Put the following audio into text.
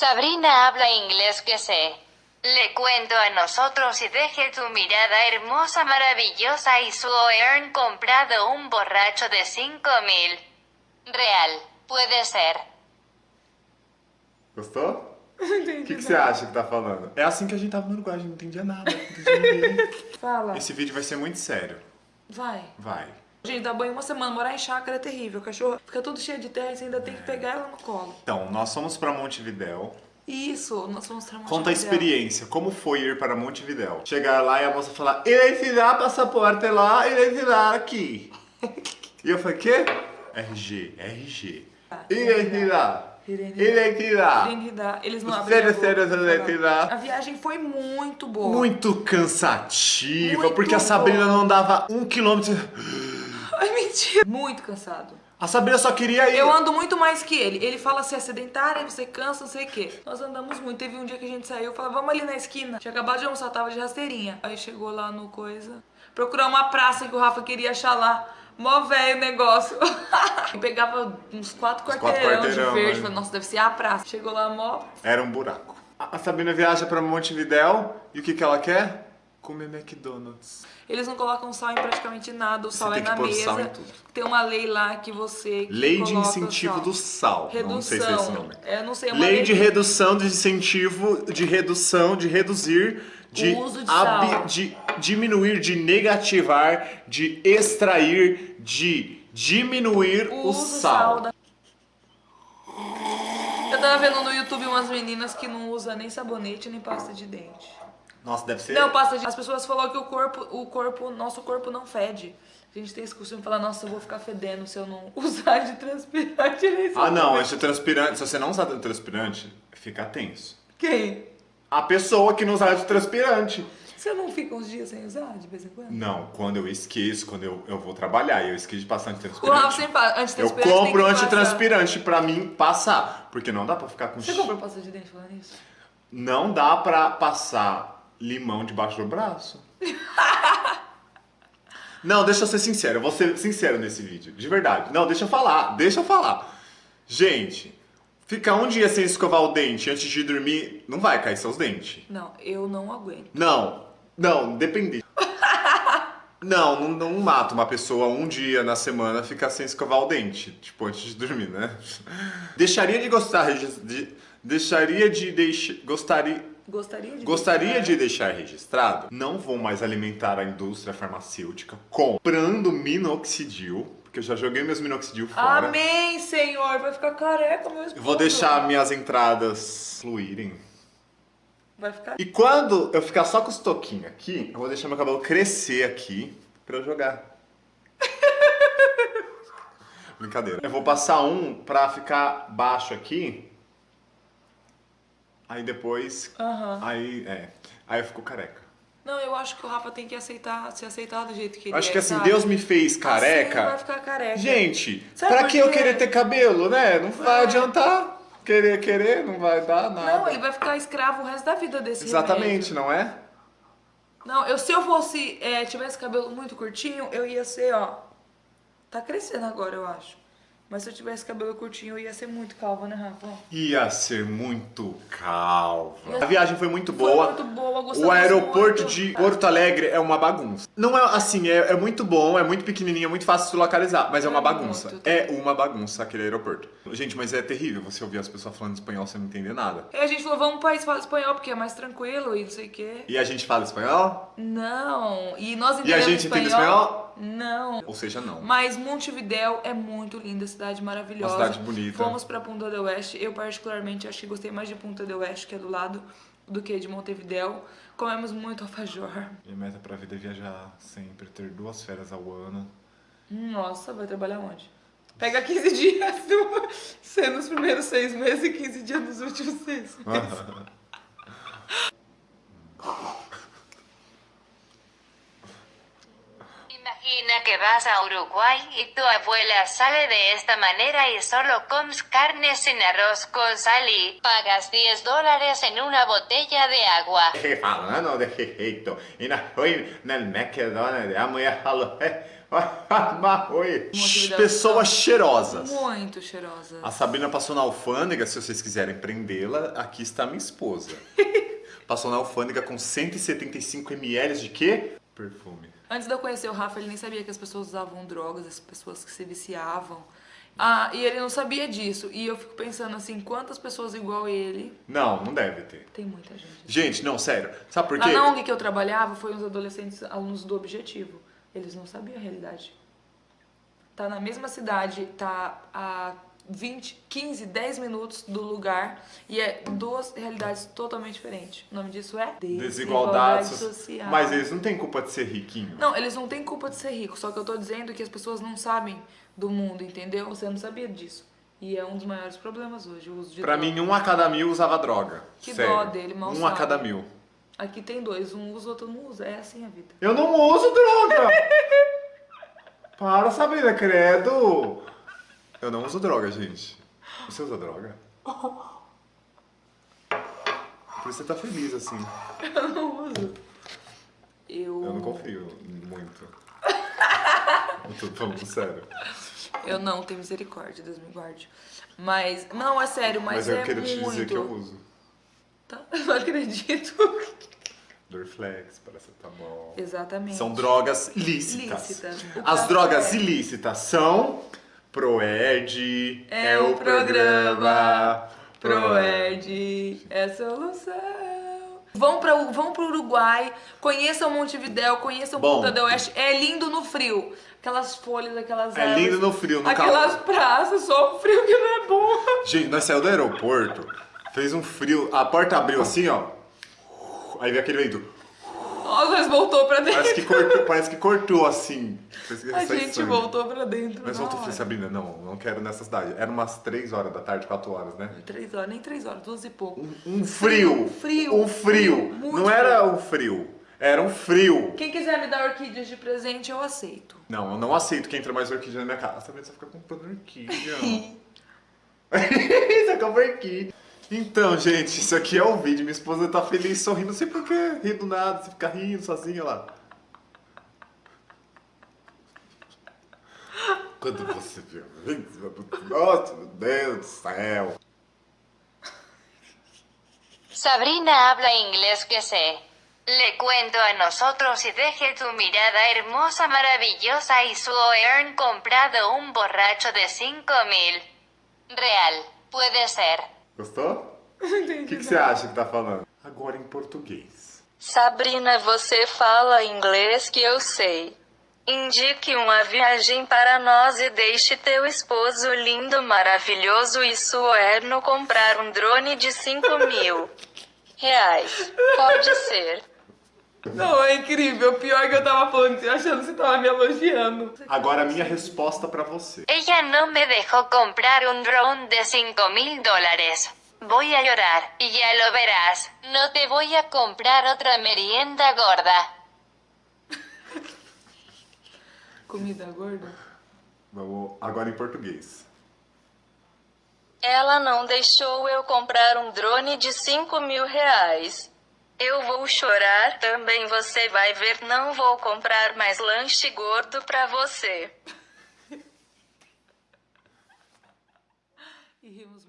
Sabrina habla inglés que sé. Le cuento a nosotros y deje tu mirada hermosa, maravillosa y su earn comprado un borracho de 5 mil. Real, puede ser. Gostou? O que, que você acha que tá falando? É assim que a gente tava no Uruguai, a gente não entendia nada. Não entendia. Fala. Esse vídeo vai ser muito sério. Vai. Vai. Gente, dar banho uma semana, morar em chácara é terrível. O cachorro fica tudo cheio de terra e você ainda tem que pegar ela no colo. Então, nós fomos pra Montevidéu. Isso, nós vamos mostrar uma Conta a experiência, como foi ir para Montevidéu? Chegar lá e a moça falar, identidade, passaporte lá, identidade aqui. E eu falei, quê? RG, RG. Identidade. Identidade. Identidade. Eles não abrem Sério, sério, pra sério. A viagem foi muito boa. Muito cansativa, Muito porque a Sabrina boa. não dava um quilômetro. Ai, mentira. Muito cansado. A Sabrina só queria ir. Eu ando muito mais que ele. Ele fala assim, é sedentária, você cansa, não sei o quê. Nós andamos muito. Teve um dia que a gente saiu, falou, vamos ali na esquina. Tinha acabado de almoçar, tava de rasteirinha. Aí chegou lá no coisa, procurar uma praça que o Rafa queria achar lá. Mó velho o negócio. E pegava uns quatro quatro quarteirão de verde. né? Falei, nossa, deve ser a praça. Chegou lá, mó... Era um buraco. A a Sabrina viaja pra Montevidéu e o que, que ela quer? Comer McDonald's. Eles não colocam sal em praticamente nada, o sal tem é que na pôr mesa. sal em tudo. Tem uma lei lá que você que Lei de incentivo sal. do sal. Redução. Não sei se é esse nome. É, não sei, é uma Lei de redução de incentivo, de redução, de reduzir, de, O uso de sal. de diminuir, de negativar, de extrair, de diminuir o, uso sal. da... Eu tava vendo no YouTube umas meninas que não usam nem sabonete nem pasta de dente. Nossa, deve ser. Não, pasta de... As pessoas falaram que o corpo, o corpo, nosso corpo não fede. A gente tem esse costume de falar, nossa, eu vou ficar fedendo se eu não usar de transpirante Ah, não, esse transpirante, se você não usar transpirante, fica tenso. Quem? A pessoa que não usa transpirante. Você não fica uns dias sem usar, de vez em quando? Não, quando eu esqueço, quando eu, eu vou trabalhar e eu esqueço de passar O Rafa antitranspirante. sempre Eu antitranspirante tem compro antitranspirante pra mim passar. Porque não dá pra ficar com Você comprou pasta de dente falando isso? Não dá pra passar limão debaixo do braço. Não, deixa eu ser sincero. Eu vou ser sincero nesse vídeo. De verdade. Não, deixa eu falar. Deixa eu falar. Gente, ficar um dia sem escovar o dente antes de dormir, não vai cair seus dentes. Não, eu não aguento. Não, não, depende. Não, não, não mata uma pessoa um dia na semana ficar sem escovar o dente, tipo, antes de dormir, né? Deixaria de gostar, regis- de, deixaria de deixar, gostaria, Gostaria de gostaria deixar- de deixar registrado, não vou mais alimentar a indústria farmacêutica comprando minoxidil, porque eu já joguei meus minoxidil fora. Amém, Senhor. Vai ficar careca, meu esposo. Eu vou deixar minhas entradas fluírem. Vai ficar... E quando eu ficar só com os toquinhos aqui, eu vou deixar meu cabelo crescer aqui pra eu jogar. Brincadeira. Eu vou passar um pra ficar baixo aqui. Aí depois. Aham. Aí, é. Aí eu fico careca. Não, eu acho que o Rafa tem que aceitar, se aceitar do jeito que ele acho é, que assim, sabe? Deus me fez Assim careca. vai ficar careca. Gente, Sabe pra que eu querer ter cabelo, né? Não vai É. adiantar. Querer, querer, não vai dar nada. Não, ele vai ficar escravo o resto da vida desse Exatamente, remédio. não é? Não, eu, se eu fosse, é, tivesse cabelo muito curtinho, eu ia ser, ó... Tá crescendo agora, eu acho. Mas se eu tivesse cabelo curtinho, eu ia ser muito calva, né, Rafa? Ia ser muito calva. A viagem foi muito Foi boa. muito boa, O gostamos aeroporto muito. de Porto Alegre é uma bagunça. Não é assim, é, é muito bom, é muito pequenininho, é muito fácil de localizar, mas é uma bagunça. muito. É uma bagunça aquele aeroporto. Gente, mas é terrível você ouvir as pessoas falando espanhol sem entender nada. Aí a gente falou, vamos pro país falar espanhol, porque é mais tranquilo e não sei o quê. E a gente fala espanhol? Não, e nós E a entendemos gente entende espanhol? Não. Ou seja, não. Mas Montevidéu é muito linda, cidade maravilhosa. Uma cidade bonita. Fomos pra Punta del Oeste. Eu, particularmente, acho que gostei mais de Punta del Oeste, que é do lado, do que de Montevidéu. Comemos muito alfajor. Minha meta pra vida é viajar sempre, ter duas férias ao ano. Nossa, vai trabalhar onde? Pega 15 dias ser nos primeiros seis meses e 15 dias nos últimos seis meses. Imagina que vas a Uruguay y tu abuela sale de esta manera y solo comes carne sin arroz con sal y pagas 10 dólares en una botella de agua. Falando desse jeito, e na, foi no McDonald's, a mulher falou, "É, Marroi. Uma atividade Pessoas cheirosas. Muito cheirosa. A Sabrina passou na alfândega, se vocês quiserem prendê-la, aqui está minha esposa. passou na alfândega com 175 ml de quê? Perfume. Antes de eu conhecer o Rafa, ele nem sabia que as pessoas usavam drogas, as pessoas que se viciavam. Ah, e ele não sabia disso. E eu fico pensando assim, quantas pessoas igual ele. Não, não deve ter. Tem muita gente. Gente, não, sério. Sabe por quê? na ONG que eu trabalhava, foi uns adolescentes alunos do Objetivo. Eles não sabiam a realidade. Tá na mesma cidade, tá a 20, 15, 10 minutos do lugar e é duas realidades totalmente diferentes. O nome disso é Desigualdade so- social. Mas eles não têm culpa de ser riquinho. Não, eles não têm culpa de ser rico, só que eu tô dizendo que as pessoas não sabem do mundo, entendeu? Você não sabia disso. E é um dos maiores problemas hoje, o uso de Pra droga. mim, um a cada mil usava droga. Que Sério. dó dele, mal Um sabe. a cada mil. Aqui tem dois, um usa, outro não usa. É assim a vida. Eu não uso droga! Para, Sabrina, credo! Eu não uso droga, gente. Você usa droga? Por isso você tá feliz, assim. Eu não uso. Eu, Eu não confio muito. Eu tô falando sério. eu não tenho misericórdia, Deus me guarde. Mas, não, é sério, mas, Mas, eu é quero te dizer que eu uso. Tá? Eu não acredito. Dorflex, paracetamol. Exatamente. São drogas lícitas. Lícitas. O As drogas ilícitas são Proed, É o programa Proed é a solução. Vão, pra, vão pro Uruguai, conheçam Montevidéu, conheçam Bom. Punta del Oeste. É lindo no frio. Aquelas folhas, aquelas É lindo no frio, no Aquelas calor. praças, só o frio que não é bom. Gente, nós saímos do aeroporto, fez um frio, a porta abriu assim, ó. Aí veio aquele vento. Nossa, mas voltou pra dentro. Parece que cortou, parece que cortou assim. A gente sangue. voltou pra dentro. Mas voltou, hora. Sabrina, não, não quero nessa cidade. Era umas 3 horas da tarde, 4 horas, né? Três horas, nem três horas, duas e pouco. Um frio. Frio, Um frio. frio, não era um frio. Era um frio. Quem quiser me dar orquídeas de presente, eu aceito. Não, eu não aceito que entre mais orquídea na minha casa. Sabrina, você fica comprando orquídea. É uma orquídea. Então, gente, isso aqui é o vídeo. Minha esposa tá feliz, sorrindo. Não sei porquê. Ri do nada, você fica rindo sozinha lá. Quando você viu. Nossa, meu Deus do céu. Sabrina habla inglés que sé. Le cuento a nosotros y deje tu mirada hermosa, maravillosa y su earn comprado un borracho de 5 mil. Real, puede ser. Gostou? O que, que você acha que tá falando? Agora em português. Sabrina, você fala inglês que eu sei. Indique uma viagem para nós e deixe teu esposo lindo, maravilhoso e suerno comprar um drone de 5 mil reais. Pode ser. Não, é incrível. Pior que eu tava falando, eu achando que você tava me elogiando. Agora a minha resposta pra você. Ella no me dejó comprar un drone de 5 mil dólares. Voy a llorar, y ya lo verás. No te voy a comprar otra merienda gorda. Comida gorda? Vamos agora em português. Ela não deixou eu comprar um drone de 5 mil reais. Eu vou chorar também, você vai ver. Não vou comprar mais lanche gordo pra você. E rimos